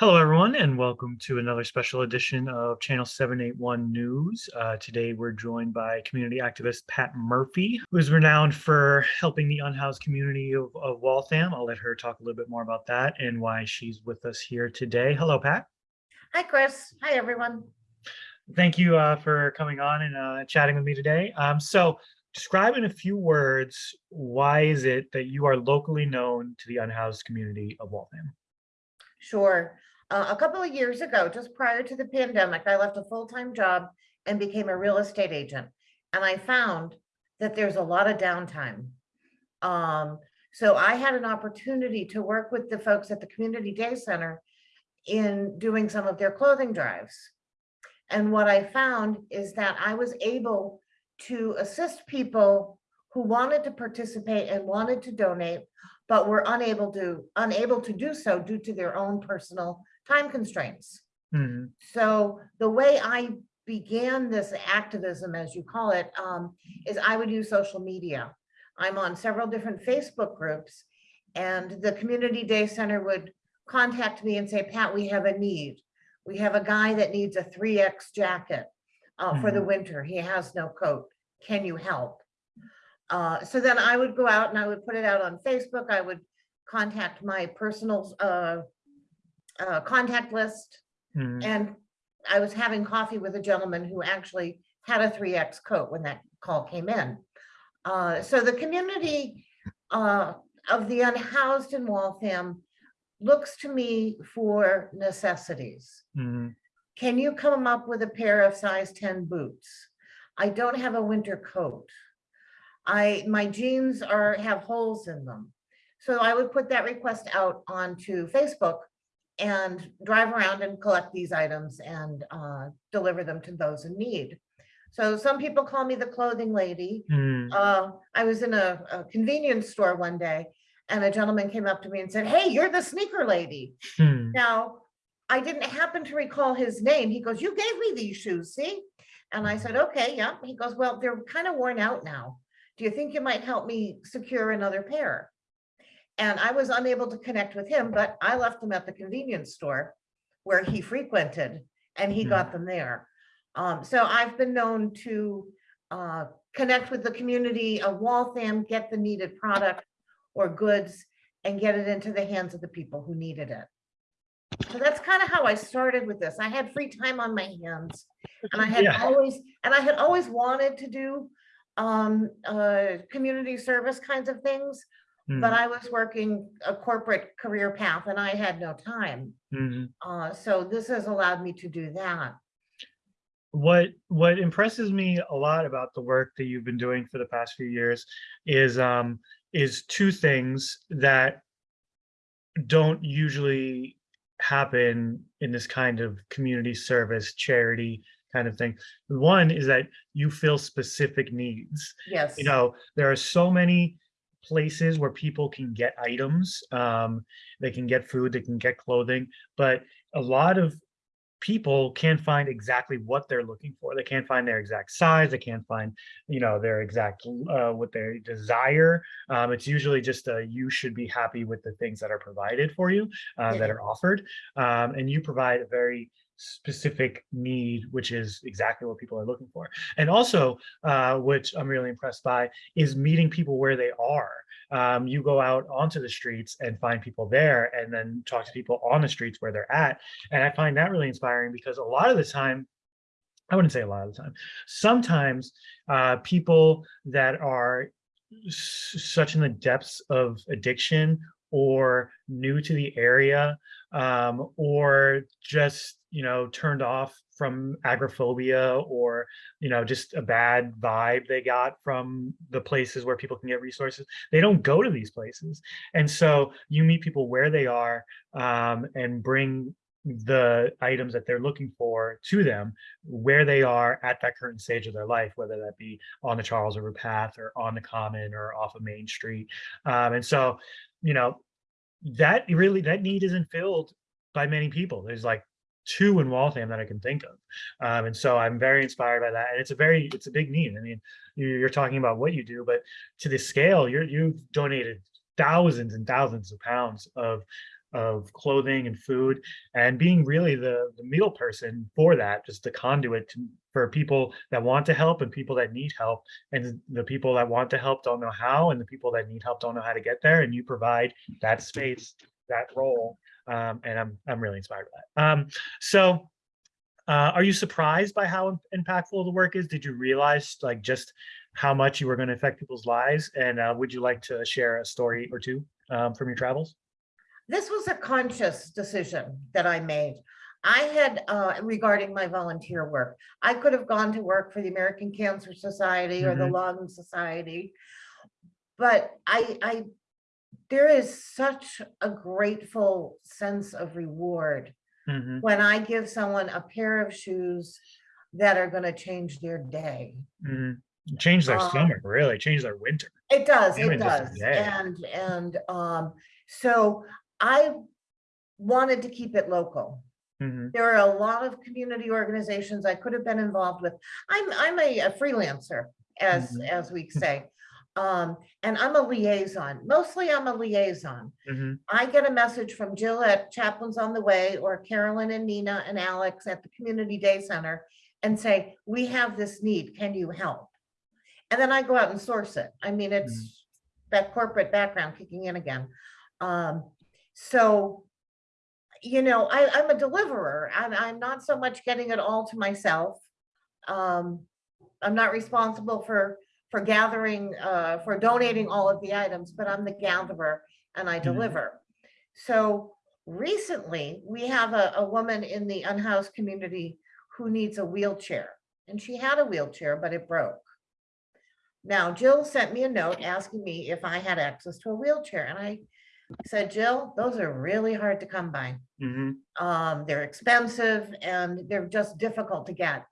Hello, everyone, and welcome to another special edition of Channel 781 News. Uh, today, we're joined by community activist Pat Murphy, who is renowned for helping the unhoused community of, of Waltham. I'll let her talk a little bit more about that and why she's with us here today. Hello, Pat. Hi, Chris. Hi, everyone. Thank you uh, for coming on and uh, chatting with me today. Um, so, describe in a few words why is it that you are locally known to the unhoused community of Waltham? Sure. Uh, a couple of years ago, just prior to the pandemic, I left a full-time job and became a real estate agent. And I found that there's a lot of downtime. Um, so I had an opportunity to work with the folks at the Community Day Center in doing some of their clothing drives. And what I found is that I was able to assist people who wanted to participate and wanted to donate, but were unable to unable to do so due to their own personal time constraints. Mhm. So the way I began this activism, as you call it, um, is I would use social media. I'm on several different Facebook groups and the Community Day Center would contact me and say, Pat, we have a need. We have a guy that needs a 3X jacket uh, for the Mhm. winter. He has no coat. Can you help? Uh, so then I would go out and I would put it out on Facebook. I would contact my personal uh, uh, contact list. Mhm. And I was having coffee with a gentleman who actually had a 3X coat when that call came in. Uh, so the community uh, of the unhoused in Waltham looks to me for necessities. Mhm. Can you come up with a pair of size 10 boots? I don't have a winter coat. I, my jeans are, have holes in them. So I would put that request out onto Facebook and drive around and collect these items and uh, deliver them to those in need. So some people call me the clothing lady. Mhm. Uh, I was in a, a convenience store one day and a gentleman came up to me and said, hey, you're the sneaker lady. Hmm. Now, I didn't happen to recall his name. He goes, you gave me these shoes, see? And I said, okay, yeah. He goes, well, they're kind of worn out now. Do you think you might help me secure another pair? And I was unable to connect with him, but I left them at the convenience store where he frequented and he Mhm. got them there. Um, so I've been known to uh, connect with the community of Waltham, get the needed product or goods and get it into the hands of the people who needed it. So that's kind of how I started with this. I had free time on my hands and I had Yeah. always, and I had always wanted to do um, uh, community service kinds of things, but Mhm. I was working a corporate career path and I had no time. Mhm. Uh, so this has allowed me to do that. What what impresses me a lot about the work that you've been doing for the past few years is um is two things that don't usually happen in this kind of community service charity kind of thing. One is that you fill specific needs. Yes. you know there are so many places where people can get items um they can get food they can get clothing but a lot of people can't find exactly what they're looking for. They can't find their exact size they can't find you know their exact uh, what they desire um, it's usually just a you should be happy with the things that are provided for you uh, that are offered um, and you provide a very specific need which is exactly what people are looking for. And also uh, which i'm really impressed by is meeting people where they are. Um, you go out onto the streets and find people there and then talk to people on the streets where they're at. And i find that really inspiring because a lot of the time i wouldn't say a lot of the time sometimes uh, people that are such in the depths of addiction or new to the area um, or just you know turned off from agoraphobia or you know just a bad vibe they got from the places where people can get resources they don't go to these places. And so you meet people where they are um, and bring the items that they're looking for to them where they are at that current stage of their life whether that be on the charles river path or on the common or off of main street. Um, and so you know that really that need isn't filled by many people. There's like two in Waltham that I can think of. Um, and so I'm very inspired by that. And it's a very, it's a big need. I mean, you- you're talking about what you do, but to the scale, you're, you've donated thousands and thousands of pounds of of clothing and food and being really the, the middle person for that, just the conduit to, for people that want to help and people that need help. And the people that want to help don't know how, and the people that need help don't know how to get there. And you provide that space, that role. Um, and I'm, I'm really inspired by that. Um, so uh, are you surprised by how impactful the work is? Did you realize like just how much you were going to affect people's lives? And uh, would you like to share a story or two um, from your travels? This was a conscious decision that I made. I had, uh, regarding my volunteer work, I could have gone to work for the American Cancer Society or the Mhm. Lung Society. But I, I, there is such a grateful sense of reward Mhm, when I give someone a pair of shoes that are gonna change their day. mhm. Change their Uh, stomach, really change their winter. It does, Even it does. And, and, um, so I wanted to keep it local. Mhm, There are a lot of community organizations I could have been involved with. I'm, I'm a a freelancer, as, Mhm. as we say. Um, and I'm a liaison. Mostly I'm a liaison. mhm, I get a message from Jill at Chaplains on the Way or Carolyn and Nina and Alex at the Community Day Center and say, we have this need, can you help? And then I go out and source it. I mean, it's that corporate background kicking in again. Um, so, you know, I, I'm a deliverer. I'm, I'm not so much getting it all to myself. Um, I'm not responsible for, for gathering, uh, for donating all of the items, but I'm the gatherer and I Mhm. deliver. So recently, we have a, a woman in the unhoused community who needs a wheelchair. And she had a wheelchair, but it broke. Now Jill sent me a note asking me if I had access to a wheelchair and I said, Jill, those are really hard to come by. mhm, Um, they're expensive and they're just difficult to get.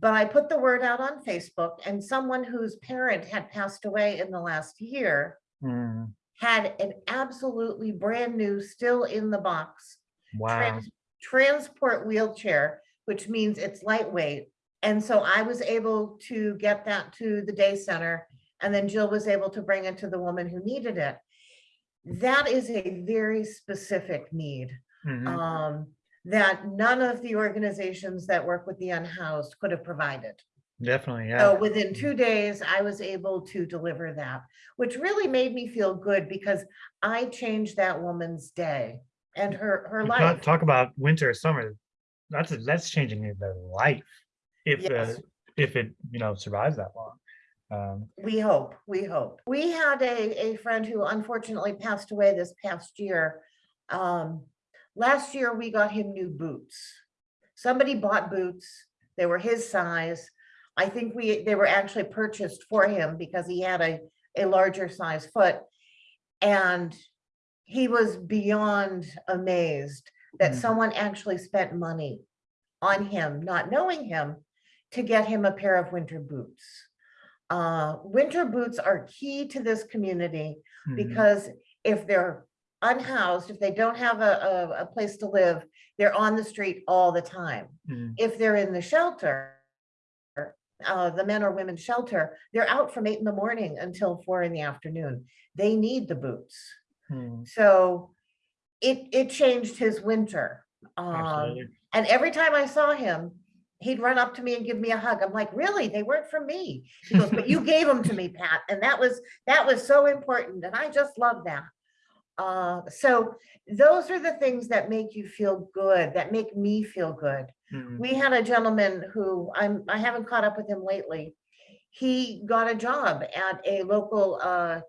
But I put the word out on Facebook and someone whose parent had passed away in the last year mhm. had an absolutely brand new, still in the box, Wow. trans- transport wheelchair, which means it's lightweight. And so I was able to get that to the day center and then Jill was able to bring it to the woman who needed it. That is a very specific need Mhm, um, that none of the organizations that work with the unhoused could have provided. Definitely, yeah. So within two days, I was able to deliver that, which really made me feel good because I changed that woman's day and her, her life. Talk about winter, summer. That's, that's changing their life. If, Yes. uh, if it, you know, survives that long. Um, We hope, we hope. We had a, a friend who unfortunately passed away this past year. Um, last year, we got him new boots. Somebody bought boots. They were his size. I think we, they were actually purchased for him because he had a, a larger size foot. And he was beyond amazed that Mhm. someone actually spent money on him, not knowing him, to get him a pair of winter boots. Uh, winter boots are key to this community mhm, because if they're unhoused, if they don't have a, a, a place to live, they're on the street all the time. mhm, If they're in the shelter, uh, the men or women shelter, they're out from eight in the morning until four in the afternoon. They need the boots. mhm, So it, it changed his winter. Um, and every time I saw him, he'd run up to me and give me a hug. I'm like, really? They weren't for me. He goes, but you gave them to me, Pat. And that was, that was so important. And I just love that. Uh, so those are the things that make you feel good, that make me feel good. mhm, We had a gentleman who I'm, I haven't caught up with him lately. He got a job at a local, uh,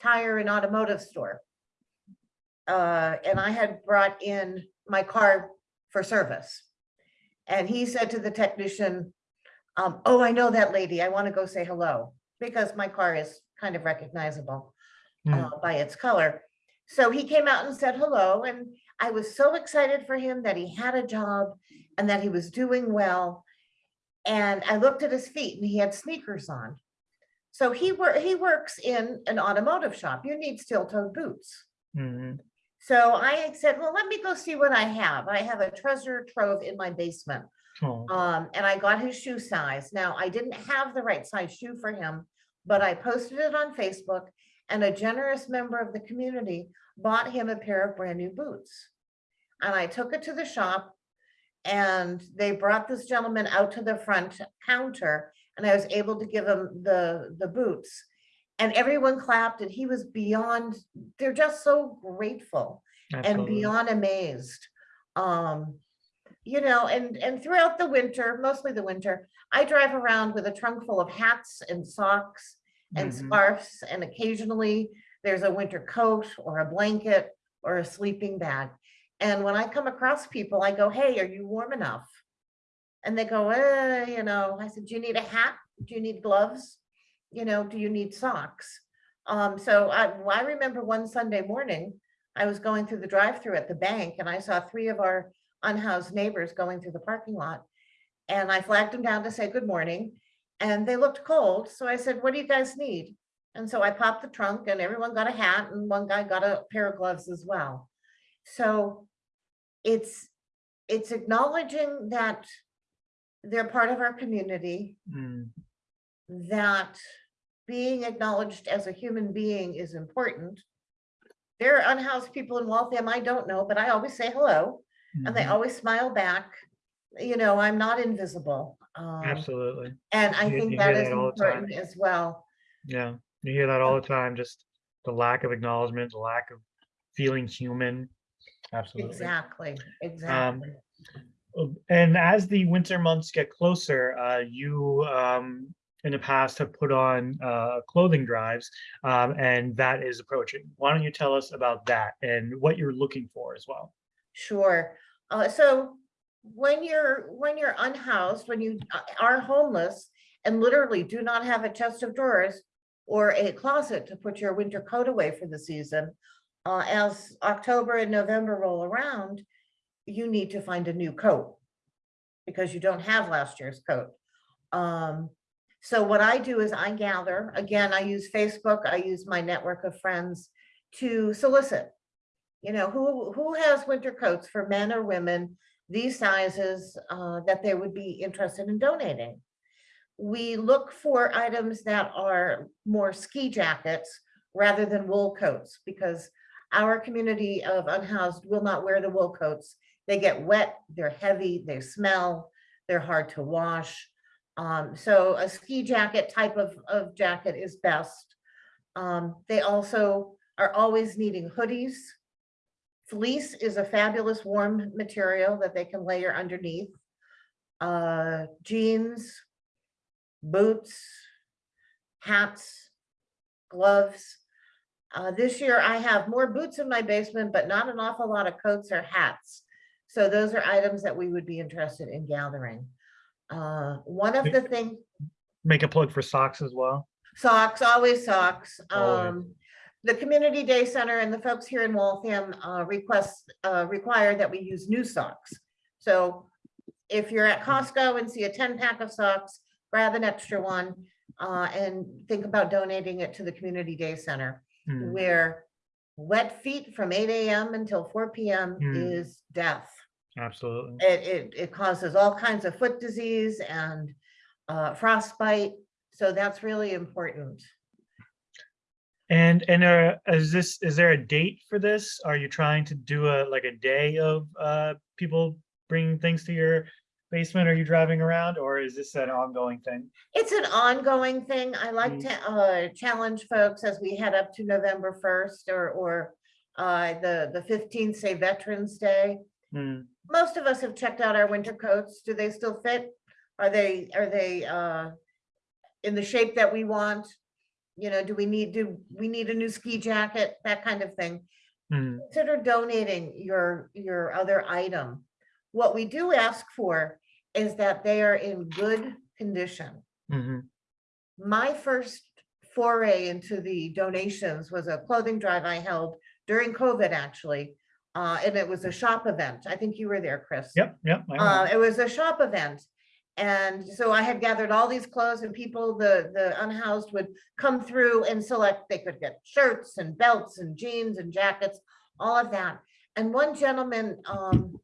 tire and automotive store. Uh, and I had brought in my car for service. And he said to the technician, um, oh, I know that lady. I want to go say hello because my car is kind of recognizable mhm. uh, by its color. So he came out and said hello, and I was so excited for him that he had a job and that he was doing well. And I looked at his feet and he had sneakers on. So he wor he works in an automotive shop. You need steel-toed boots. Mhm, So I said, well, let me go see what I have. I have a treasure trove in my basement. oh, Um, and I got his shoe size. Now, I didn't have the right size shoe for him, but I posted it on Facebook and a generous member of the community bought him a pair of brand new boots. And I took it to the shop and they brought this gentleman out to the front counter and I was able to give him the, the boots. And everyone clapped and he was beyond, they're just so grateful and beyond amazed. Um, you know, and, and throughout the winter, mostly the winter, I drive around with a trunk full of hats and socks and Mhm. scarves, and occasionally there's a winter coat or a blanket or a sleeping bag. And when I come across people, I go, hey, are you warm enough? And they go, eh, you know, I said, do you need a hat? Do you need gloves? You know, do you need socks? Um, so I, I remember one Sunday morning, I was going through the drive-through at the bank and I saw three of our unhoused neighbors going through the parking lot. And I flagged them down to say good morning and they looked cold. So I said, what do you guys need? And so I popped the trunk and everyone got a hat and one guy got a pair of gloves as well. So it's, it's acknowledging that they're part of our community, Mm, that being acknowledged as a human being is important. There are unhoused people in Waltham I don't know, but I always say hello and they mhm, always smile back. You know, I'm not invisible. Um, Absolutely. and I You- think you that hear that all the time. important as well. Yeah, you hear that all the time, just the lack of acknowledgement, the lack of feeling human. Absolutely. Exactly, exactly. Uh, And as the winter months get closer, uh, you um, in the past have put on uh, clothing drives, um, and that is approaching. Why don't you tell us about that and what you're looking for as well? Sure. Uh, so when you're, when you're unhoused, when you are homeless and literally do not have a chest of drawers or a closet to put your winter coat away for the season, uh, as October and November roll around, you need to find a new coat because you don't have last year's coat. Um, so what I do is I gather, again, I use Facebook, I use my network of friends to solicit you know, who, who has winter coats for men or women, these sizes, uh, that they would be interested in donating. We look for items that are more ski jackets rather than wool coats, because our community of unhoused will not wear the wool coats. They get wet, they're heavy, they smell, they're hard to wash. Um, so a ski jacket type of, of jacket is best. Um, they also are always needing hoodies. Fleece is a fabulous warm material that they can layer underneath. Uh, jeans, boots, hats, gloves. Uh, this year I have more boots in my basement, but not an awful lot of coats or hats. So those are items that we would be interested in gathering. Uh, one of the things, Make a plug for socks as well. Socks, always socks. Um, the Community Day Center and the folks here in Waltham, uh, request, uh, require that we use new socks. So if you're at Costco and see a ten pack of socks, grab an extra one, uh, and think about donating it to the Community Day Center Hmm, where wet feet from eight AM until four PM Mm. is death. Absolutely. It, it, it causes all kinds of foot disease and, uh, frostbite. So that's really important. And and uh, is this is there a date for this? Are you trying to do a like a day of uh, people bringing things to your basement? Are you driving around, or is this an ongoing thing? It's an ongoing thing. I like Mm. to uh challenge folks as we head up to November first or or uh the the fifteenth, say Veterans Day. Hmm, Most of us have checked out our winter coats. Do they still fit? Are they, are they uh in the shape that we want? You know, do we need, do we need a new ski jacket? That kind of thing. hmm, Consider donating your your other item. What we do ask for is that they are in good condition. mhm, my first foray into the donations was a clothing drive I held during COVID, actually. Uh, and it was a shop event. I think you were there, Chris. Yep, yep. Uh, it was a shop event. And so I had gathered all these clothes and people, the, the unhoused would come through and select, they could get shirts and belts and jeans and jackets, all of that. And one gentleman, um,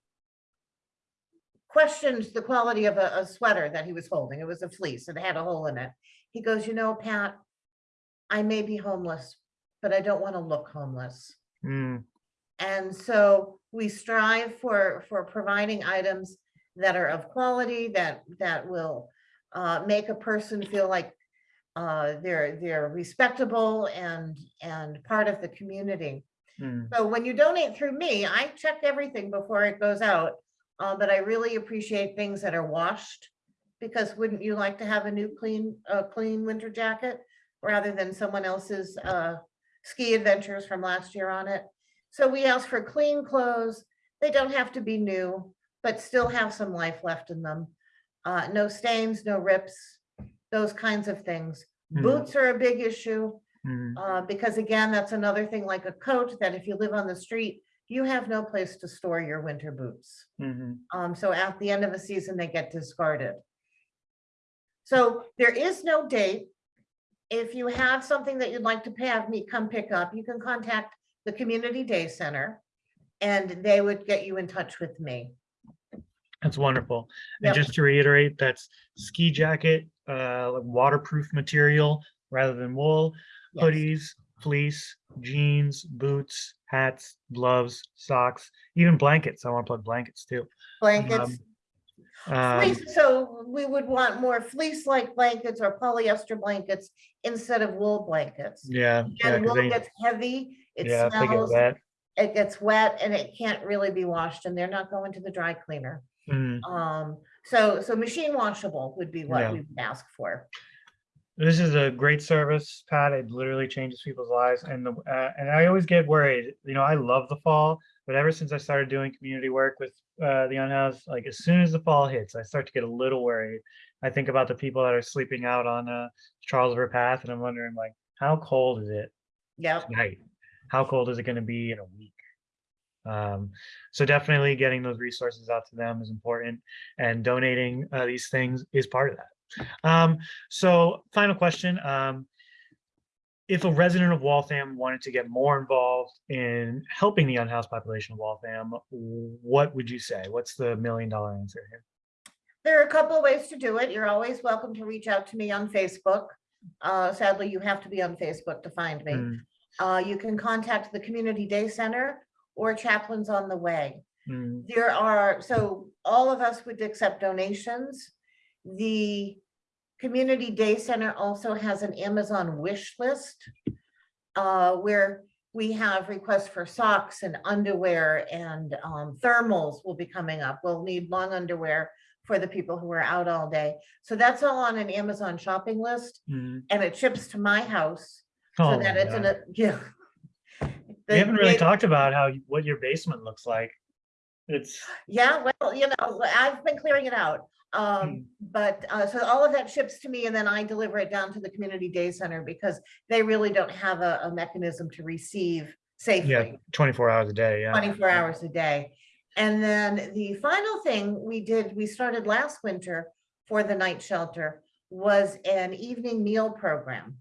questioned the quality of a, a sweater that he was holding. It was a fleece and it had a hole in it. He goes, you know, Pat, I may be homeless, but I don't want to look homeless. Mm, And so we strive for, for providing items that are of quality, that, that will uh, make a person feel like uh, they're, they're respectable and, and part of the community. mm, So when you donate through me, I check everything before it goes out. Uh, but I really appreciate things that are washed. Because wouldn't you like to have a new clean, uh, clean winter jacket rather than someone else's, uh, ski adventures from last year on it? So we ask for clean clothes. They don't have to be new, but still have some life left in them. Uh, no stains, no rips, those kinds of things. Mhm. Boots are a big issue. mm, Uh, because again, that's another thing like a coat that if you live on the street, you have no place to store your winter boots. mhm. Um, so at the end of a season, they get discarded. So there is no date. If you have something that you'd like to have me come pick up, you can contact the Community Day Center. And they would get you in touch with me. That's wonderful. And just to reiterate, that's ski jacket, uh, waterproof material rather than wool, Yes. hoodies, fleece, jeans, boots, hats, gloves, socks, even blankets. I want to plug blankets too. Blankets. Um, Fleece, so we would want more fleece-like blankets or polyester blankets instead of wool blankets. yeah, yeah, wool they, gets heavy, it yeah, smells, wet. it gets wet and it can't really be washed and they're not going to the dry cleaner. Mm. Um, so, so machine washable would be Yeah. what we would ask for. This is a great service, Pat. It literally changes people's lives. And the, uh, and I always get worried. You know, I love the fall, but ever since I started doing community work with uh, the unhoused, like as soon as the fall hits, I start to get a little worried. I think about the people that are sleeping out on uh, Charles River Path, and I'm wondering, like, how cold is it Yep, tonight? How cold is it going to be in a week? Um, so definitely getting those resources out to them is important, and donating uh, these things is part of that. Um, so final question, um, if a resident of Waltham wanted to get more involved in helping the unhoused population of Waltham, what would you say? What's the million dollar answer here? there are a couple of ways to do it. You're always welcome to reach out to me on Facebook. Uh, sadly, you have to be on Facebook to find me. Mm, Uh, you can contact the Community Day Center or Chaplains on the Way. mm, There are, so all of us would accept donations. The Community Day Center also has an Amazon wish list. Uh, where we have requests for socks and underwear and um, thermals will be coming up. We'll need long underwear for the people who are out all day. So that's all on an Amazon shopping list mm. and it ships to my house. So Oh that it's God. a, yeah. We haven't really talked about how, what your basement looks like. It's, Yeah, well, you know, I've been clearing it out. Um, but, uh, so all of that ships to me and then I deliver it down to the community day center because they really don't have a, a mechanism to receive safely. yeah, twenty-four hours a day, yeah. twenty-four hours a day. And then the final thing we did, we started last winter for the night shelter was an evening meal program.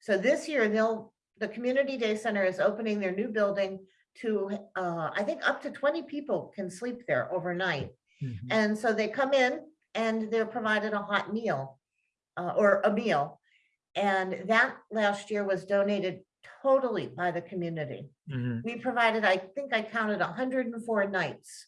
So this year they'll, the community day center is opening their new building to, uh, I think up to twenty people can sleep there overnight. Mhm. And so they come in and they're provided a hot meal uh, or a meal. And that last year was donated totally by the community. Mhm. We provided, I think I counted hundred and four nights.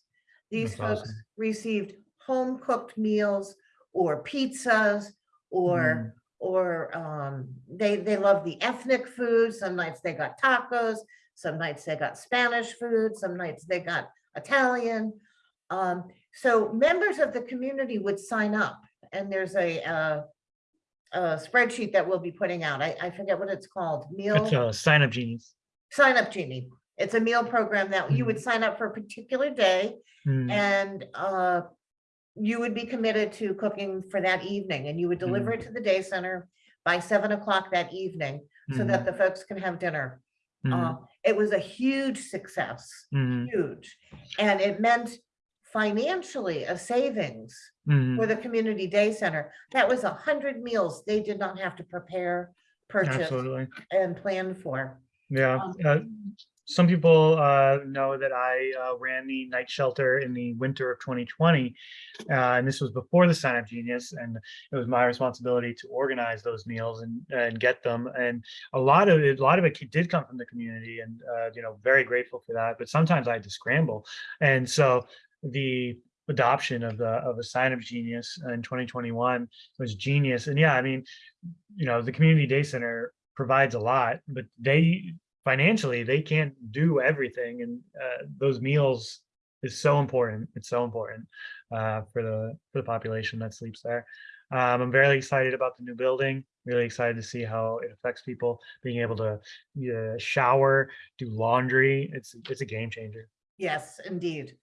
These That's folks awesome. received home cooked meals or pizzas or, or um, they, they love the ethnic food. Some nights they got tacos, some nights they got Spanish food, some nights they got Italian. Um, so members of the community would sign up and there's a, uh, a spreadsheet that we'll be putting out. I, I forget what it's called, meal It's a sign up genius. sign up genie. It's a meal program that you would sign up for a particular day Mm, and uh, you would be committed to cooking for that evening and you would deliver it to the day center by seven o'clock that evening so that mhm, the folks can have dinner. mhm, Uh, It was a huge success, mhm, huge. And it meant financially a savings for the community day center. That was a hundred meals they did not have to prepare, purchase Absolutely. and plan for. Yeah. Um, uh, some people uh, know that I uh, ran the night shelter in the winter of 2020, uh, and this was before the Sign Up Genius, and it was my responsibility to organize those meals and and get them. And a lot of it, a lot of it did come from the community, and uh, you know, very grateful for that. But sometimes I had to scramble, and so the adoption of the of a sign up genius in 2021 was genius and yeah i mean you know the community day center provides a lot but they financially they can't do everything and uh, those meals is so important it's so important uh, for the for the population that sleeps there um, i'm very excited about the new building really excited to see how it affects people being able to shower do laundry it's it's a game changer Yes, indeed.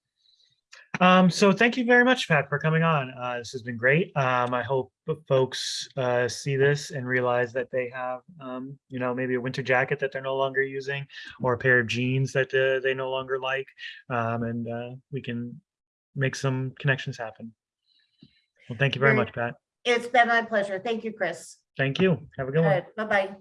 Um, so thank you very much, Pat, for coming on. Uh, this has been great. Um, I hope folks uh, see this and realize that they have, um, you know, maybe a winter jacket that they're no longer using or a pair of jeans that uh, they no longer like. Um, and uh, we can make some connections happen. Well, thank you very Very- much, Pat. It's been my pleasure. Thank you, Chris. Thank you. Have a good All one. right, bye-bye.